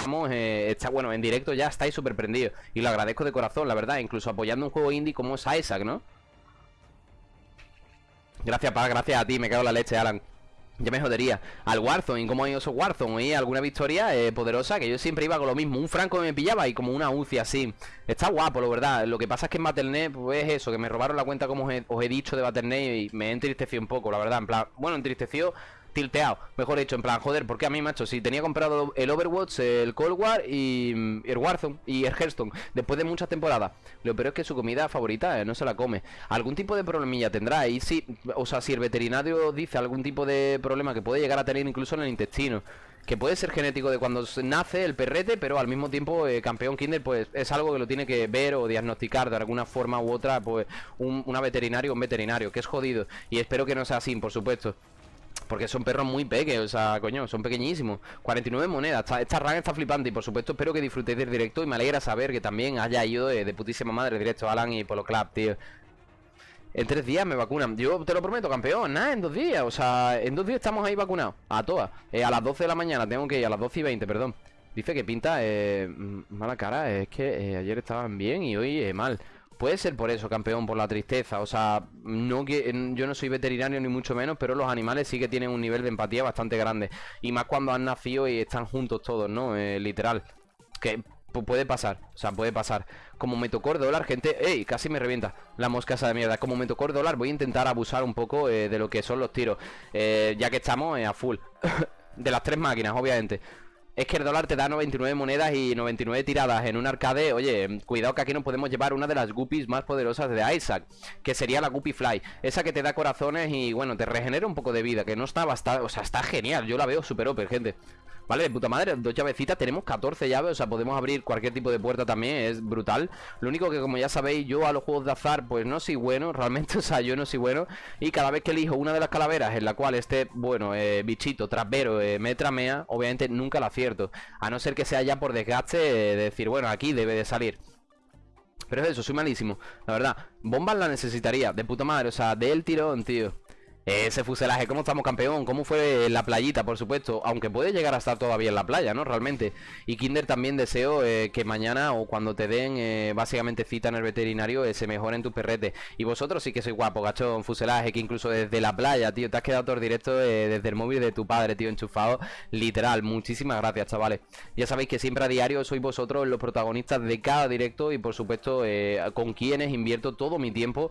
estamos, eh, está, bueno, en directo ya estáis súper prendidos. Y lo agradezco de corazón, la verdad, incluso apoyando un juego indie como es Isaac, ¿no? Gracias, pa, gracias a ti, me cago en la leche, Alan. Ya me jodería. Al Warzone, ¿y cómo ha ido esos Warzone? ¿Y alguna victoria eh, poderosa? Que yo siempre iba con lo mismo. Un Franco me pillaba y como una UCI así. Está guapo, la verdad. Lo que pasa es que en Battle.net, pues es eso, que me robaron la cuenta como os he, os he dicho de Battle.net y me entristeció un poco, la verdad. En plan, bueno, entristeció tilteado, mejor dicho, en plan, joder, porque a mí, macho, si tenía comprado el Overwatch, el Cold War y, el Warzone y el Hearthstone, después de muchas temporadas, lo peor es que su comida favorita eh, no se la come. Algún tipo de problemilla tendrá, y si, o sea, si el veterinario dice algún tipo de problema que puede llegar a tener incluso en el intestino, que puede ser genético de cuando nace el perrete, pero al mismo tiempo eh, campeón Kinder pues es algo que lo tiene que ver o diagnosticar de alguna forma u otra pues un, una veterinario un veterinario, que es jodido. Y espero que no sea así, por supuesto. Porque son perros muy pequeños, o sea, coño, son pequeñísimos. 49 monedas, esta, esta está flipante Y por supuesto espero que disfrutéis del directo Y me alegra saber que también haya ido de, putísima madre directo Alan y Polo Club, tío. En tres días me vacunan. Yo te lo prometo, campeón, nada, en dos días O sea, en dos días estamos ahí vacunados A todas. Eh, A las 12 de la mañana tengo que ir, a las 12 y 20, perdón. Dice que pinta eh, mala cara Es que eh, ayer estaban bien y hoy eh, mal Puede ser por eso, campeón, por la tristeza. O sea, no yo no soy veterinario ni mucho menos, pero los animales sí que tienen un nivel de empatía bastante grande. Y más cuando han nacido y están juntos todos, ¿no? Eh, literal. Que puede pasar, o sea, puede pasar. Como me tocó el dólar, gente. ¡Ey! Casi me revienta la mosca esa de mierda. Como me tocó el dólar, voy a intentar abusar un poco eh, de lo que son los tiros. Eh, ya que estamos a full. de las tres máquinas, obviamente. Es que el dólar te da 99 monedas y 99 tiradas en un arcade. Oye, cuidado que aquí nos podemos llevar una de las guppies más poderosas de Isaac Que sería la Guppy Fly. Esa que te da corazones y bueno, te regenera un poco de vida Que no está bastante... O sea, está genial. Yo la veo super over, gente Vale, de puta madre, dos llavecitas, tenemos 14 llaves O sea, podemos abrir cualquier tipo de puerta también Es brutal. Lo único que como ya sabéis, yo a los juegos de azar Pues no soy bueno, realmente, o sea, yo no soy bueno. Y cada vez que elijo una de las calaveras En la cual esté, bueno, eh, bichito, trapero, eh, me tramea Obviamente nunca la acierto. A no ser que sea ya por desgaste de decir, bueno, aquí debe de salir. Pero es eso, soy malísimo, la verdad. Bombas la necesitaría, de puta madre, o sea, del tirón, tío ese fuselaje, ¿cómo estamos campeón? ¿Cómo fue la playita, por supuesto? Aunque puede llegar a estar todavía en la playa, ¿no? Realmente Y Kinder también deseo eh, que mañana o cuando te den eh, básicamente cita en el veterinario eh, Se mejoren tus perretes Y vosotros sí que sois guapo, gachón, fuselaje Que incluso desde la playa, tío, te has quedado todo directo desde el móvil de tu padre, tío, enchufado Literal, muchísimas gracias, chavales Ya sabéis que siempre a diario sois vosotros los protagonistas de cada directo Y por supuesto con quienes invierto todo mi tiempo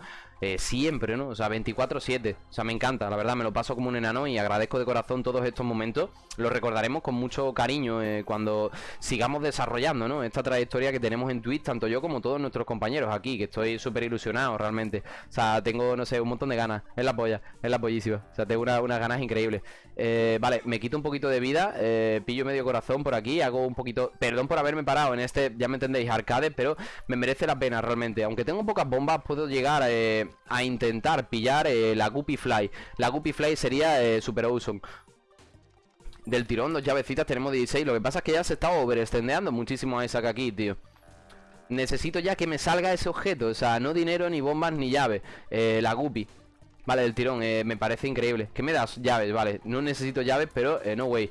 Siempre, ¿no? O sea, 24-7 O sea, me encanta la verdad, me lo paso como un enano y agradezco de corazón todos estos momentos. Lo recordaremos con mucho cariño eh, cuando sigamos desarrollando, ¿no? Esta trayectoria que tenemos en Twitch, tanto yo como todos nuestros compañeros aquí, que estoy súper ilusionado realmente. O sea, tengo, no sé, un montón de ganas. Es la polla, es la pollísima. O sea, tengo unas ganas increíbles. Eh, vale, me quito un poquito de vida, eh, pillo medio corazón por aquí, hago un poquito... Perdón por haberme parado en este, ya me entendéis, arcade, pero me merece la pena realmente. Aunque tengo pocas bombas, puedo llegar a intentar pillar la Guppy Fly. La Guppy Fly sería eh, super awesome. Del tirón, dos llavecitas, tenemos 16 Lo que pasa es que ya se está overextendeando muchísimo a esa que aquí, tío. Necesito ya que me salga ese objeto O sea, no dinero, ni bombas, ni llaves eh, La Guppy. Vale, del tirón, eh, me parece increíble. ¿Qué me das? Llaves, vale. No necesito llaves, pero no way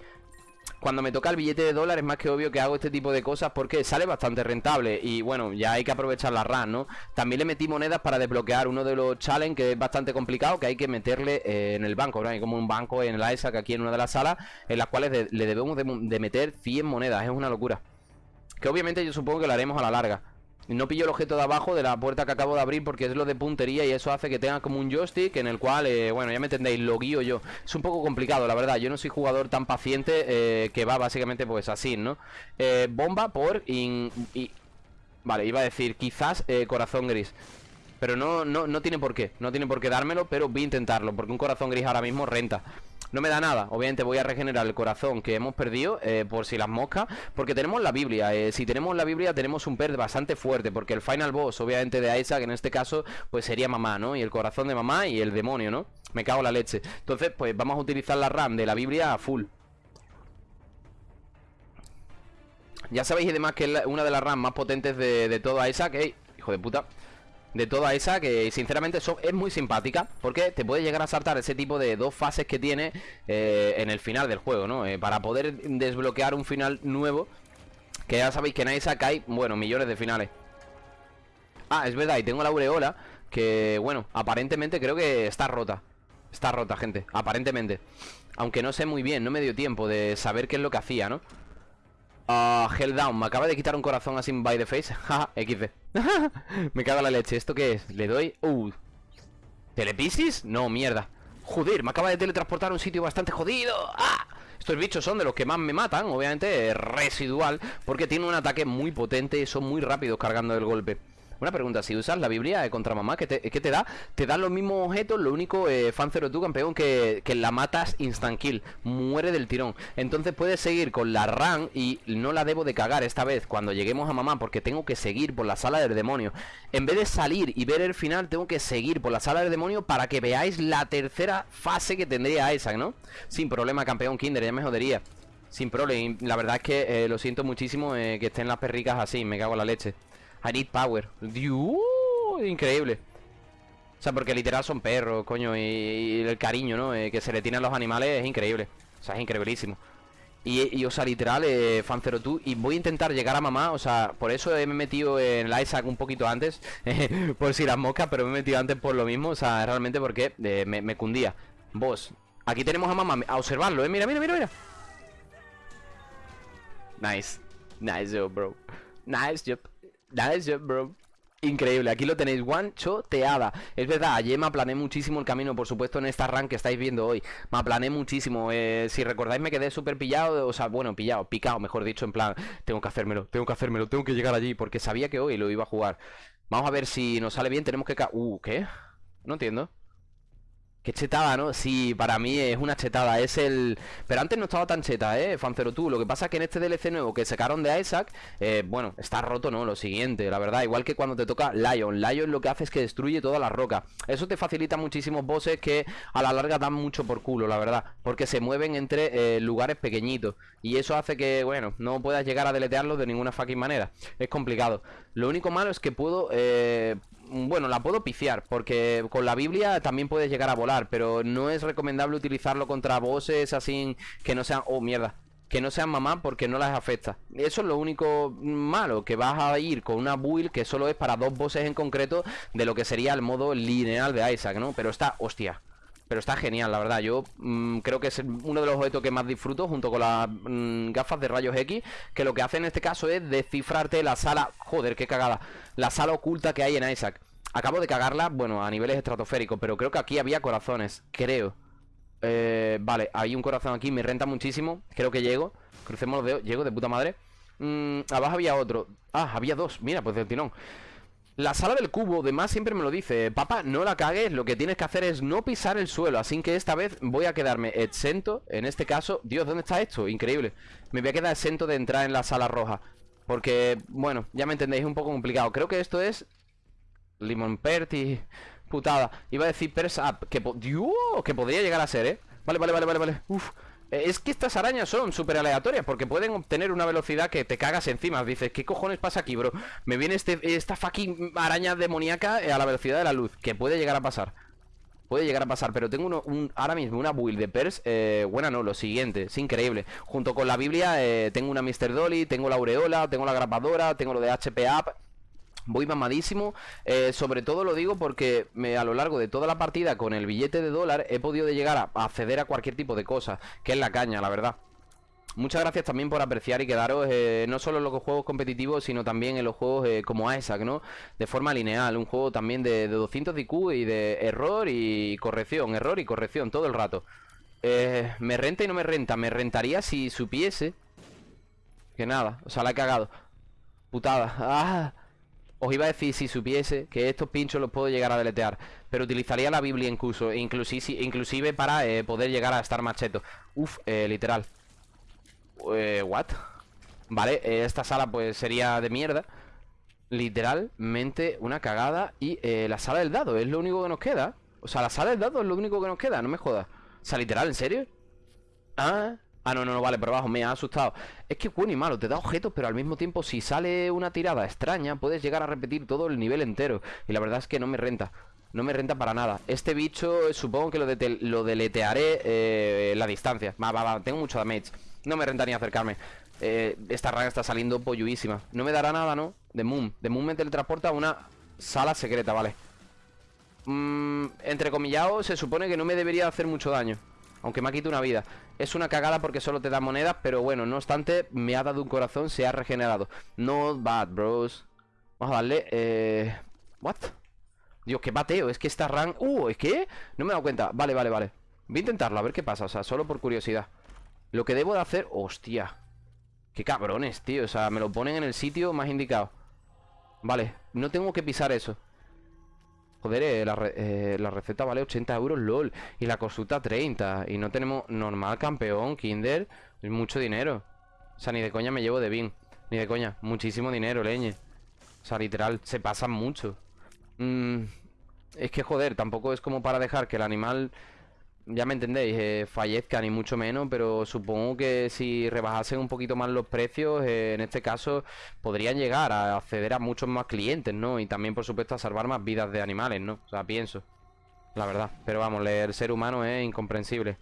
cuando me toca el billete de dólar es más que obvio que hago este tipo de cosas porque sale bastante rentable y bueno, ya hay que aprovechar la RAM, ¿no? También le metí monedas para desbloquear uno de los challenges que es bastante complicado, que hay que meterle eh, en el banco, ¿no? Hay como un banco en el ISAC aquí en una de las salas en las cuales le debemos de, meter 100 monedas, es una locura. Que obviamente yo supongo que lo haremos a la larga. No pillo el objeto de abajo de la puerta que acabo de abrir porque es lo de puntería y eso hace que tenga como un joystick en el cual, eh, bueno, ya me entendéis, lo guío yo. Es un poco complicado, la verdad. Yo no soy jugador tan paciente eh, que va básicamente pues así, ¿no? Eh, bomba por... In, Vale, iba a decir quizás corazón gris. Pero no, no, no tiene por qué, no tiene por qué dármelo, pero voy a intentarlo, porque un corazón gris ahora mismo renta. No me da nada, obviamente voy a regenerar el corazón que hemos perdido eh, Por si las moscas, porque tenemos la Biblia eh, Si tenemos la Biblia tenemos un per bastante fuerte Porque el final boss, obviamente de Isaac En este caso, pues sería mamá, ¿no? Y el corazón de mamá y el demonio, ¿no? Me cago en la leche Entonces, pues vamos a utilizar la RAM de la Biblia a full Ya sabéis y demás que es una de las RAM más potentes de, de todo Isaac ¡Ey! Hijo de puta de toda esa que sinceramente es muy simpática porque te puede llegar a saltar ese tipo de dos fases que tiene eh, en el final del juego, ¿no? Eh, para poder desbloquear un final nuevo Que ya sabéis que en Isaac hay, bueno, millones de finales Ah, es verdad, y tengo la aureola Que, bueno, aparentemente creo que está rota Está rota, gente, aparentemente Aunque no sé muy bien, no me dio tiempo de saber qué es lo que hacía, ¿no? Ah, Hell Down, me acaba de quitar un corazón así by the face. Jaja, XD Me cago en la leche, ¿esto qué es? Le doy... Uh. ¿Telepisis? No, mierda. Joder, me acaba de teletransportar a un sitio bastante jodido. ¡Ah! Estos bichos son de los que más me matan, obviamente residual Porque tienen un ataque muy potente y son muy rápidos cargando el golpe una pregunta, si usas la Biblia contra mamá, ¿qué te, te da? Te dan los mismos objetos, lo único, eh, tú, campeón, que, que, la matas instant kill, muere del tirón. Entonces puedes seguir con la run y no la debo de cagar esta vez cuando lleguemos a mamá, porque tengo que seguir por la sala del demonio. En vez de salir y ver el final, tengo que seguir por la sala del demonio para que veáis la tercera fase que tendría esa, ¿no? Sin problema, campeón Kinder, ya me jodería. Sin problema, la verdad es que eh, lo siento muchísimo eh, que estén las perricas así, me cago en la leche. I need power. Dios, increíble. O sea, porque literal son perros, coño, y, el cariño, ¿no? Eh, que se le tiene a los animales es increíble. O sea, es increíbilísimo. Y, o sea, literal, eh, tú Y voy a intentar llegar a mamá, o sea, por eso he metido en el Isaac un poquito antes Por si las moscas, pero me he metido antes por lo mismo O sea, realmente porque eh, me, cundía Vos, aquí tenemos a mamá, a observarlo, ¿eh? Mira, mira, mira, mira Nice Nice job, bro Nice job Nice job, bro. Increíble, aquí lo tenéis, one choteada Es verdad, ayer me aplané muchísimo el camino Por supuesto en esta run que estáis viendo hoy. Me aplané muchísimo, eh, si recordáis me quedé súper pillado O sea, bueno, pillado, picado, mejor dicho En plan, tengo que hacérmelo, tengo que hacérmelo Tengo que llegar allí, porque sabía que hoy lo iba a jugar. Vamos a ver si nos sale bien, tenemos que... Uh, ¿qué? No entiendo Qué chetada, ¿no? Sí, para mí es una chetada Es el... Pero antes no estaba tan cheta, ¿eh? Fancero tú Lo que pasa es que en este DLC nuevo que sacaron de Isaac eh, Bueno, está roto, ¿no? Lo siguiente, la verdad Igual que cuando te toca Lion Lion lo que hace es que destruye toda la roca Eso te facilita muchísimos bosses que a la larga dan mucho por culo, la verdad Porque se mueven entre eh, lugares pequeñitos Y eso hace que, bueno, no puedas llegar a deletearlos de ninguna fucking manera Es complicado Lo único malo es que puedo... Eh, bueno, la puedo piciar, porque con la Biblia también puedes llegar a volar, pero no es recomendable utilizarlo contra bosses así que no sean... Oh, mierda. Que no sean mamá porque no las afecta. Eso es lo único malo, que vas a ir con una build que solo es para dos bosses en concreto de lo que sería el modo lineal de Isaac, ¿no? Pero está, hostia, pero está genial, la verdad. Yo mm, creo que es uno de los objetos que más disfruto junto con las mm, gafas de rayos X. Que lo que hace en este caso es descifrarte la sala... Joder, qué cagada. La sala oculta que hay en Isaac. Acabo de cagarla, bueno, a niveles estratosféricos. Pero creo que aquí había corazones. Creo. Eh, vale, hay un corazón aquí. Me renta muchísimo. Creo que llego. Crucemos los dedos. Llego de puta madre. Mm, abajo había otro. Ah, había dos. Mira, pues del tirón. La sala del cubo, de más siempre me lo dice Papá, no la cagues, lo que tienes que hacer es no pisar el suelo Así que esta vez voy a quedarme exento En este caso, Dios, ¿dónde está esto? Increíble Me voy a quedar exento de entrar en la sala roja Porque, bueno, ya me entendéis, es un poco complicado Creo que esto es Limon Perti Putada. Iba a decir Pers que, Dios, que podría llegar a ser, ¿eh? Vale, vale, vale, vale, vale. Uf. Eh, es que estas arañas son súper aleatorias Porque pueden obtener una velocidad que te cagas encima. Dices, ¿qué cojones pasa aquí, bro? Me viene este, esta fucking araña demoníaca eh, A la velocidad de la luz. Que puede llegar a pasar. Puede llegar a pasar, pero tengo uno, un, ahora mismo una build de Pers eh, Buena no, lo siguiente, es increíble. Junto con la Biblia tengo una Mr. Dolly Tengo la Aureola, tengo la grapadora Tengo lo de HP Up Voy mamadísimo, eh, sobre todo lo digo porque me, a lo largo de toda la partida con el billete de dólar he podido llegar a, acceder a cualquier tipo de cosa, que es la caña, la verdad. Muchas gracias también por apreciar y quedaros eh, no solo en los juegos competitivos, sino también en los juegos eh, como Isaac, ¿no? De forma lineal, un juego también de, 200 de IQ y de error y corrección, error y corrección todo el rato. me renta y no me renta, me rentaría si supiese que nada, o sea, la he cagado. Putada. ¡Ah! Os iba a decir si supiese que estos pinchos los puedo llegar a deletear Pero utilizaría la Biblia incluso Inclusive, inclusive para eh, poder llegar a estar macheto Uf, eh, literal. Eh, What? Vale, esta sala pues sería de mierda. Literalmente una cagada Y la sala del dado es lo único que nos queda. O sea, la sala del dado es lo único que nos queda No me jodas. O sea, literal, ¿en serio? Ah Ah, no, no, no, vale, pero abajo me ha asustado. Es que bueno y malo, te da objetos, pero al mismo tiempo Si sale una tirada extraña Puedes llegar a repetir todo el nivel entero. Y la verdad es que no me renta no me renta para nada. Este bicho supongo que lo, lo deletearé eh, La distancia. Va, va, va, tengo mucho damage. No me renta ni acercarme. Eh, Esta rana está saliendo polluísima No me dará nada, ¿no? De Moon. De Moon me teletransporta a una sala secreta, vale. Mm, Entre comillado Se supone que no me debería hacer mucho daño Aunque me ha quitado una vida. Es una cagada porque solo te da monedas Pero bueno, no obstante Me ha dado un corazón Se ha regenerado. No bad, bros. Vamos a darle Eh... What? Dios, qué bateo, es que esta run... Uh, ¿es que? No me he dado cuenta. Vale, vale, vale. Voy a intentarlo, a ver qué pasa O sea, solo por curiosidad. Lo que debo de hacer... Hostia Qué cabrones, tío O sea, me lo ponen en el sitio más indicado. Vale, no tengo que pisar eso Joder, eh, la, eh, la, receta vale 80 euros, lol. Y la consulta 30 Y no tenemos normal, campeón, kinder mucho dinero. O sea, ni de coña me llevo de bin. Ni de coña, muchísimo dinero, leñe. O sea, literal, se pasan mucho. Mmm es que joder, tampoco es como para dejar que el animal, ya me entendéis, eh, fallezca ni mucho menos, pero supongo que si rebajasen un poquito más los precios, eh, en este caso podrían llegar a acceder a muchos más clientes, ¿no? Y también, por supuesto, a salvar más vidas de animales, ¿no? O sea, pienso, la verdad. Pero vamos, el ser humano es incomprensible.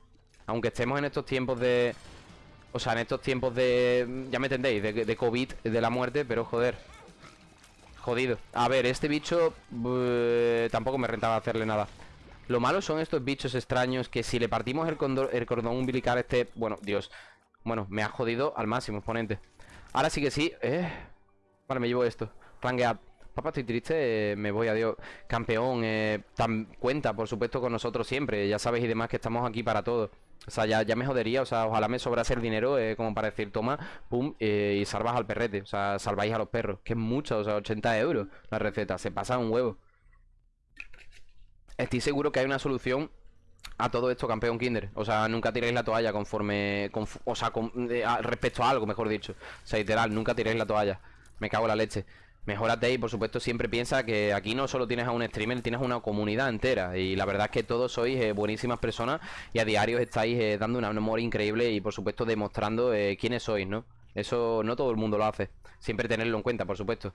Aunque estemos en estos tiempos de... O sea, en estos tiempos de... Ya me entendéis, de, de COVID, de la muerte, pero joder... Jodido. A ver, este bicho uh, tampoco me rentaba hacerle nada. Lo malo son estos bichos extraños que si le partimos el, el cordón umbilical este... Bueno, Dios. Bueno, me ha jodido al máximo, exponente. Ahora sí que sí. Eh. Vale, me llevo esto. Rangead. Papá, estoy triste, eh, me voy, adiós. Campeón, eh, cuenta, por supuesto, con nosotros siempre. Ya sabéis y demás que estamos aquí para todo. O sea, ya, ya me jodería, o sea, ojalá me sobrase el dinero como para decir, toma, pum, y salvas al perrete. O sea, salváis a los perros. Que es mucho, o sea, 80 euros la receta. Se pasa un huevo. Estoy seguro que hay una solución a todo esto, campeón Kinder. O sea, nunca tiréis la toalla conforme... o sea, eh, respecto a algo, mejor dicho. O sea, literal, nunca tiréis la toalla. Me cago en la leche. Mejórate y por supuesto siempre piensa que aquí no solo tienes a un streamer, tienes una comunidad entera y la verdad es que todos sois eh, buenísimas personas y a diario estáis eh, dando un amor increíble y por supuesto demostrando quiénes sois, ¿no? Eso no todo el mundo lo hace, siempre tenerlo en cuenta, por supuesto.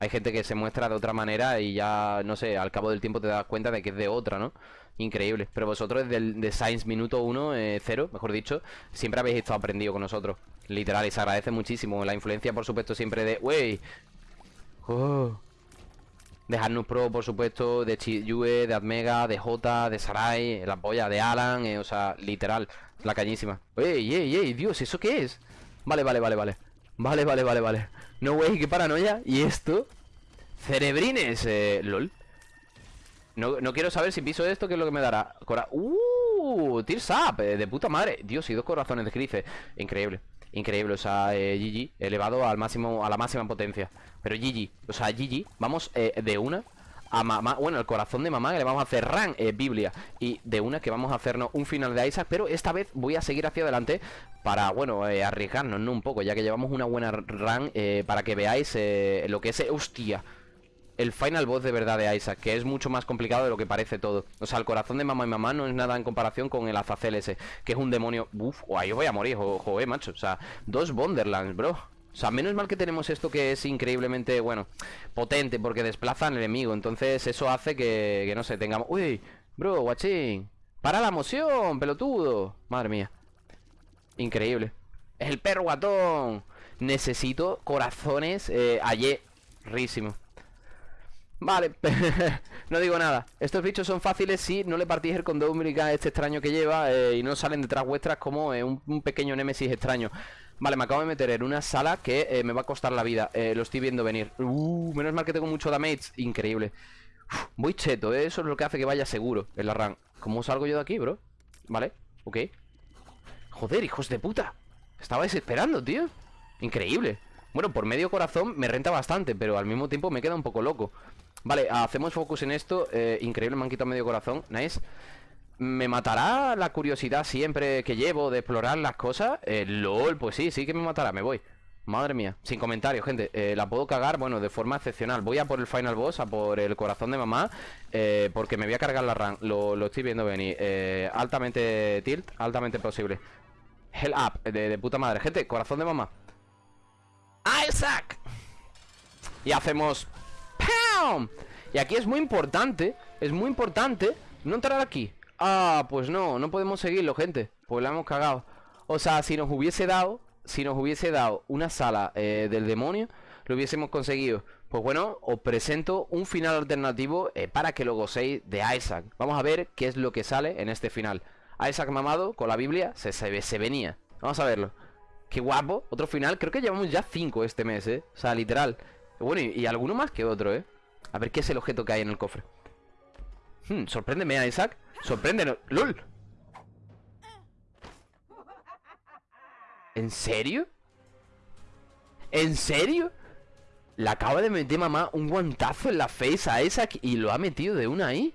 Hay gente que se muestra de otra manera y ya, no sé, al cabo del tiempo te das cuenta de que es de otra, ¿no? Increíble. Pero vosotros desde de Science minuto 1, 0, mejor dicho, siempre habéis estado aprendido con nosotros. Literal, y se agradece muchísimo. La influencia, por supuesto, siempre de... ¡Wey! Oh. De Pro, por supuesto, de Chiyue, de Admega, de J, de Sarai, la polla de Alan, eh, o sea, literal, la cañísima. ¡Ey, ey, ey! Dios, ¿eso qué es? Vale, vale, vale, vale. Vale, vale, vale, vale. No, wey, qué paranoia. ¿Y esto? Cerebrines, eh, lol. No, no, quiero saber si piso esto, qué es lo que me dará. Cora ¡Uh! Tears Up, eh, de puta madre. Dios, y dos corazones de grife. Increíble. Increíble, o sea, eh, GG elevado al máximo, a la máxima potencia. Pero GG, o sea, GG, vamos eh, de una a mamá, bueno, el corazón de mamá que le vamos a hacer ran, eh, Biblia Y de una que vamos a hacernos un final de Isaac Pero esta vez voy a seguir hacia adelante Para, bueno, eh, arriesgarnos, ¿no? Un poco, ya que llevamos una buena run eh, Para que veáis lo que es, hostia el final boss de verdad de Isaac, que es mucho más complicado de lo que parece todo. O sea, el corazón de mamá y mamá no es nada en comparación con el Azazel ese, que es un demonio. Uf, ahí voy a morir, joder, macho. O sea, dos Wonderlands, bro. O sea, menos mal que tenemos esto que es increíblemente, bueno, potente, porque desplaza al enemigo. Entonces, eso hace que, no sé, tengamos. Uy, bro, guachín. Para la emoción, pelotudo. Madre mía. Increíble. El perro guatón. Necesito corazones eh, ayer. Rísimo. Vale, no digo nada Estos bichos son fáciles si no le partís el condón umbilical este extraño que lleva eh, Y no salen detrás vuestras como eh, un, pequeño némesis extraño Vale, me acabo de meter en una sala que eh, me va a costar la vida Lo estoy viendo venir. Uh, Menos mal que tengo mucho damage Increíble. Voy cheto, eso es lo que hace que vaya seguro en la run. ¿Cómo salgo yo de aquí, bro? Vale, ok. Joder, hijos de puta. Estaba desesperando, tío. Increíble. Bueno, por medio corazón me renta bastante Pero al mismo tiempo me queda un poco loco. Vale, hacemos focus en esto eh, Increíble, me han quitado medio corazón. Nice ¿Me matará la curiosidad siempre que llevo de explorar las cosas? Eh, LOL, pues sí, sí que me matará, me voy. Madre mía, sin comentarios, gente. Eh, La puedo cagar, bueno, de forma excepcional. Voy a por el final boss, a por el corazón de mamá eh, Porque me voy a cargar la run. Lo, lo estoy viendo venir. Altamente tilt, altamente posible. Hell up, de, de puta madre. Gente, corazón de mamá. ¡Isaac! Y hacemos y aquí es muy importante Es muy importante No entrar aquí Ah, pues no, no podemos seguirlo, gente Pues la hemos cagado O sea, si nos hubiese dado si nos hubiese dado una sala eh, del demonio, lo hubiésemos conseguido. Pues bueno, os presento un final alternativo eh, para que lo gocéis de Isaac. Vamos a ver qué es lo que sale en este final. Isaac mamado con la Biblia se, se, venía. Vamos a verlo. Qué guapo. Otro final. Creo que llevamos ya cinco este mes, ¿eh? O sea, literal. Bueno, y, y alguno más que otro, ¿eh? A ver qué es el objeto que hay en el cofre. Hmm, sorpréndeme, Isaac. Sorpréndenos. ¡Lol! ¿En serio? ¿En serio? Le acaba de meter mamá un guantazo en la face a Isaac y lo ha metido de una ahí.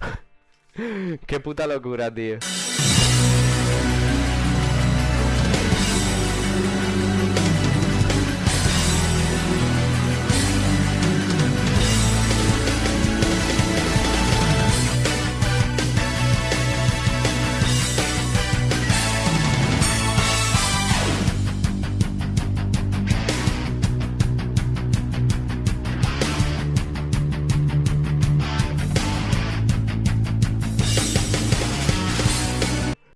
Qué puta locura, tío.